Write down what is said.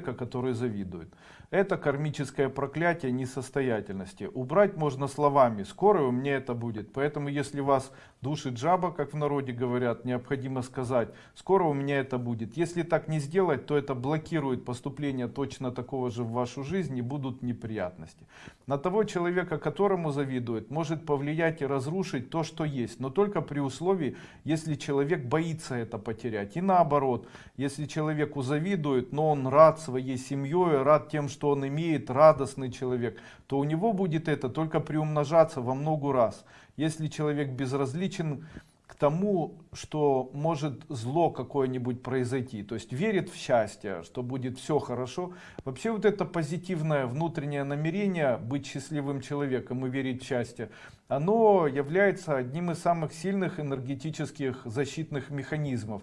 который завидует. Это кармическое проклятие несостоятельности. Убрать можно словами, скоро у меня это будет. Поэтому если вас душит жаба, как в народе говорят, необходимо сказать, скоро у меня это будет. Если так не сделать, то это блокирует поступление точно такого же в вашу жизнь и будут неприятности. На того человека, которому завидует, может повлиять и разрушить то, что есть. Но только при условии, если человек боится это потерять. И наоборот, если человеку завидует, но он рад своей семьей, рад тем, что он имеет, радостный человек, то у него будет это только приумножаться во много раз. Если человек безразличен к тому, что может зло какое-нибудь произойти, то есть верит в счастье, что будет все хорошо. Вообще вот это позитивное внутреннее намерение быть счастливым человеком и верить в счастье, оно является одним из самых сильных энергетических защитных механизмов.